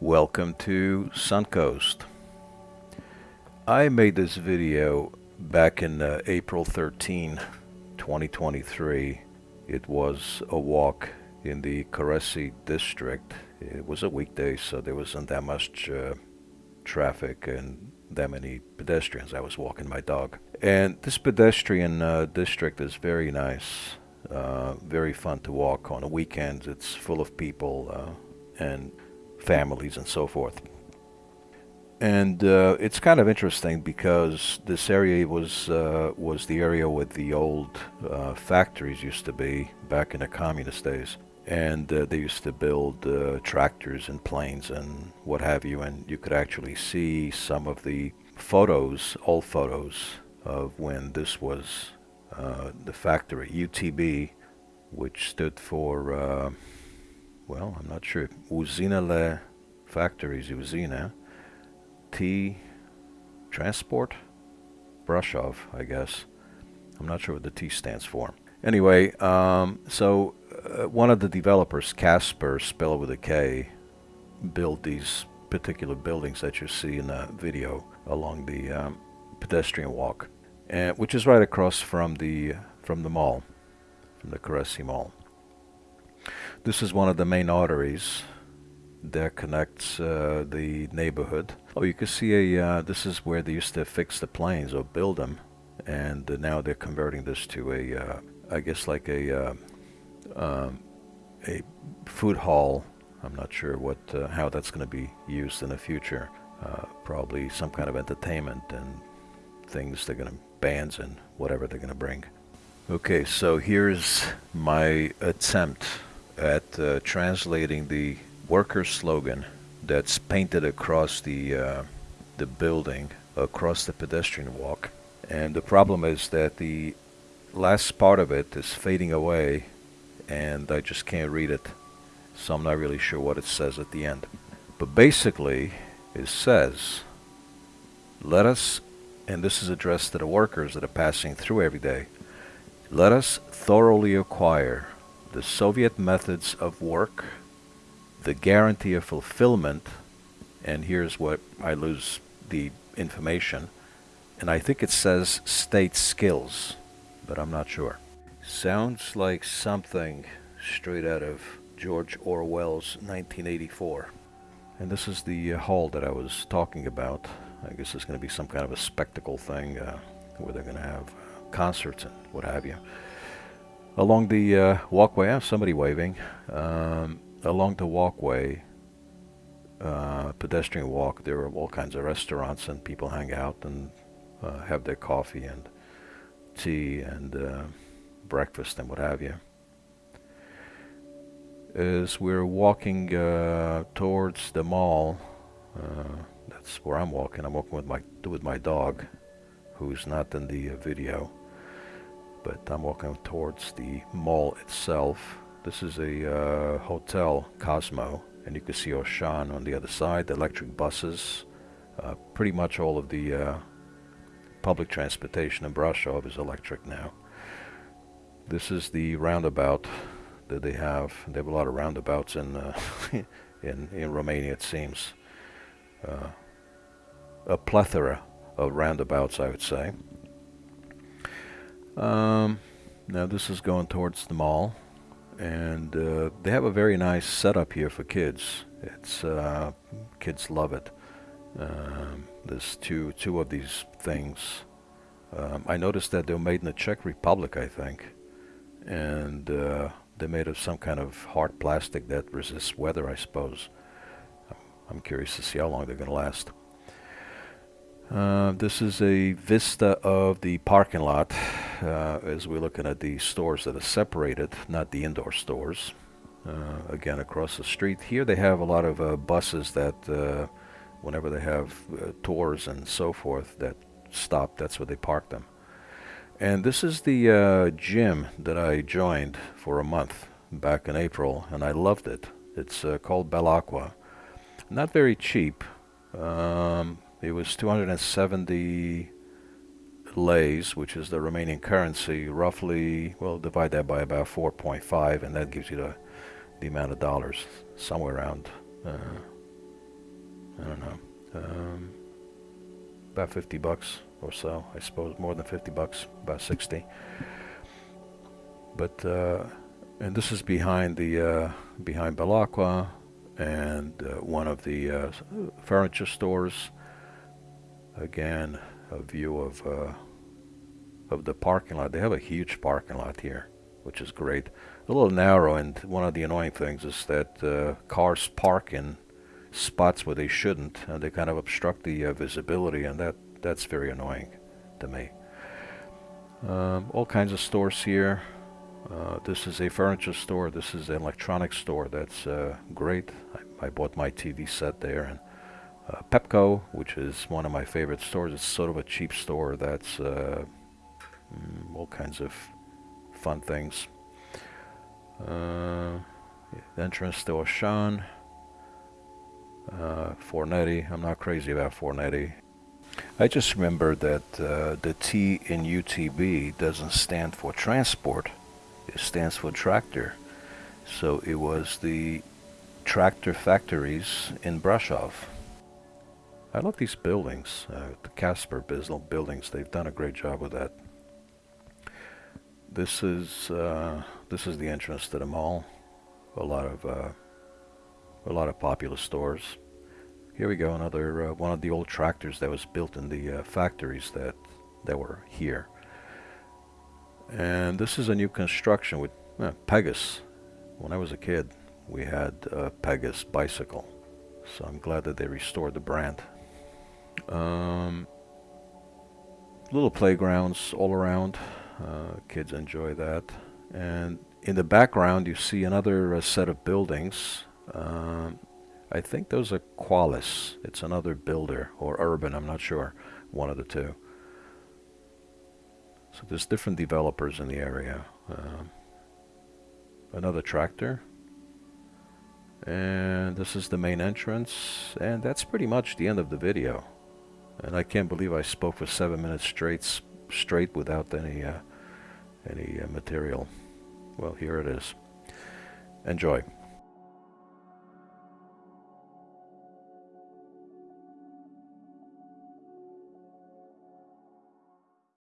Welcome to Suncoast. I made this video back in uh, April 13, 2023. It was a walk in the Coresi district. It was a weekday, so there wasn't that much uh, traffic and that many pedestrians. I was walking my dog. And this pedestrian uh, district is very nice, uh, very fun to walk on the weekends. It's full of people uh, and families and so forth. And uh, it's kind of interesting because this area was uh, was the area where the old uh, factories used to be back in the communist days, and uh, they used to build uh, tractors and planes and what have you. And you could actually see some of the photos, old photos of when this was uh, the factory UTB, which stood for well, I'm not sure. Uzinele Factories, Uzina. T Transport? Brasov, I guess. I'm not sure what the T stands for. Anyway, um, so uh, one of the developers, Casper, spelled with a K, built these particular buildings that you see in the video along the um, pedestrian walk, and, which is right across from the from the mall, from the Coresi Mall. This is one of the main arteries that connects uh, the neighborhood. Oh, you can see a, uh, this is where they used to fix the planes or build them. And uh, now they're converting this to a, uh, I guess like a, uh, um, a food hall. I'm not sure what, uh, how that's going to be used in the future. probably some kind of entertainment and things they're going to, bands and whatever they're going to bring. Okay, so here's my attempt at uh, translating the worker slogan that's painted across the uh, the building, across the pedestrian walk. And the problem is that the last part of it is fading away, and I just can't read it, so I'm not really sure what it says at the end. But basically, it says, "Let us," and this is addressed to the workers that are passing through every day. Let us thoroughly acquire the Soviet methods of work, the guarantee of fulfillment, and here's what I lose the information, and I think it says state skills, but I'm not sure. Sounds like something straight out of George Orwell's 1984. And this is the uh, hall that I was talking about. I guess it's going to be some kind of a spectacle thing uh, where they're going to have concerts and what have you along the uh, walkway, I have somebody waving. Um, along the walkway, uh, pedestrian walk, there are all kinds of restaurants and people hang out and uh, have their coffee and tea and uh, breakfast and what have you. As we're walking uh, towards the mall, uh, that's where I'm walking. I'm walking with my with my dog, who's not in the video but I'm walking towards the mall itself. This is a uh, hotel, Cosmo, and you can see Auchan on the other side, the electric buses. Uh, pretty much all of the uh, public transportation in Brasov is electric now. This is the roundabout that they have. They have a lot of roundabouts in uh, in in Romania, it seems. Uh, a plethora of roundabouts, I would say. Um, now this is going towards the mall, and uh, they have a very nice setup here for kids. It's uh, kids love it. Um, there's two two of these things. Um, I noticed that they're made in the Czech Republic, I think, and uh, they're made of some kind of hard plastic that resists weather, I suppose. I'm curious to see how long they're going to last. Uh, this is a vista of the parking lot uh, as we're looking at the stores that are separated, not the indoor stores. Uh, again, across the street. Here they have a lot of uh, buses that, uh, whenever they have uh, tours and so forth, that stop, that's where they park them. And this is the gym that I joined for a month back in April, and I loved it. It's called Aqua. Not very cheap. Um, it was 270 leis, which is the Romanian currency, roughly, well, divide that by about 4.5, and that gives you the, the amount of dollars, somewhere around uh, I don't know, um, about 50 bucks or so, I suppose, more than 50 bucks, about 60. But, uh, and this is behind the, uh, behind Belacqua and uh, one of the uh, furniture stores. Again, a view of, uh, of the parking lot. They have a huge parking lot here, which is great. A little narrow, and one of the annoying things is that uh, cars park in spots where they shouldn't, and they kind of obstruct the uh, visibility, and that that's very annoying to me. Um, all kinds of stores here. Uh, this is a furniture store. This is an electronics store. That's uh, great. I, I, bought my TV set there. And uh, Pepco, which is one of my favorite stores. It's sort of a cheap store. That's uh, all kinds of fun things. Uh, entrance to Auchan. Uh, Fornetti. I'm not crazy about Fornetti. I just remember that uh, the T in UTB doesn't stand for transport. It stands for tractor. So it was the tractor factories in Brasov. I love these buildings, uh, the Casper buildings. They've done a great job with that. This is uh, this is the entrance to the mall. A lot of uh, a lot of popular stores. Here we go, another uh, one of the old tractors that was built in the uh, factories that that were here. And this is a new construction with uh, Pegasus. When I was a kid, we had a Pegasus bicycle, so I'm glad that they restored the brand. Um, little playgrounds all around. Uh, kids enjoy that. And in the background, you see another uh, set of buildings. Um, I think those are Qualis. It's another builder or Urban. I'm not sure. One of the two. So there's different developers in the area. Um, another tractor. And this is the main entrance. And that's pretty much the end of the video. And I can't believe I spoke for seven minutes straight, straight without any, uh, any uh, material. Well, here it is. Enjoy.